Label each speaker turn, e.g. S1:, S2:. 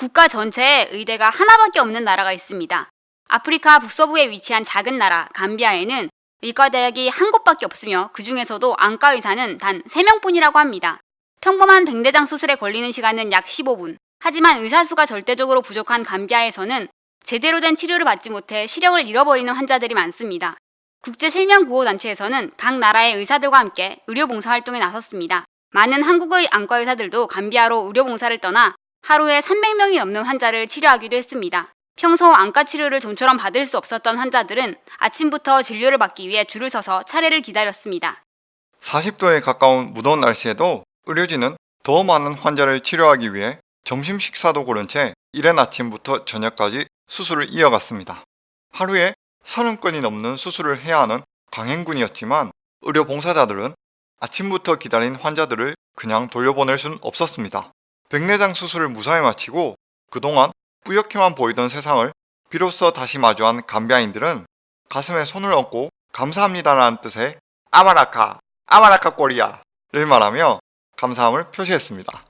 S1: 국가 전체에 의대가 하나밖에 없는 나라가 있습니다. 아프리카 북서부에 위치한 작은 나라 감비아에는 의과대학이 한 곳밖에 없으며 그 중에서도 안과 의사는 단 3명뿐이라고 합니다. 평범한 백내장 수술에 걸리는 시간은 약 15분. 하지만 의사 수가 절대적으로 부족한 감비아에서는 제대로 된 치료를 받지 못해 시력을 잃어버리는 환자들이 많습니다. 국제실명구호단체에서는 각 나라의 의사들과 함께 의료봉사 활동에 나섰습니다. 많은 한국의 안과 의사들도 감비아로 의료봉사를 떠나 하루에 300명이 넘는 환자를 치료하기도 했습니다. 평소 안과 치료를 좀처럼 받을 수 없었던 환자들은 아침부터 진료를 받기 위해 줄을 서서 차례를 기다렸습니다.
S2: 40도에 가까운 무더운 날씨에도 의료진은 더 많은 환자를 치료하기 위해 점심 식사도 고른 채 이른 아침부터 저녁까지 수술을 이어갔습니다. 하루에 30건이 넘는 수술을 해야 하는 강행군이었지만 의료 봉사자들은 아침부터 기다린 환자들을 그냥 돌려보낼 순 없었습니다. 백내장 수술을 무사히 마치고 그동안 뿌옇게만 보이던 세상을 비로소 다시 마주한 감비아인들은 가슴에 손을 얹고 감사합니다라는 뜻의 아마라카, 아마라카 꼬리야를 말하며 감사함을 표시했습니다.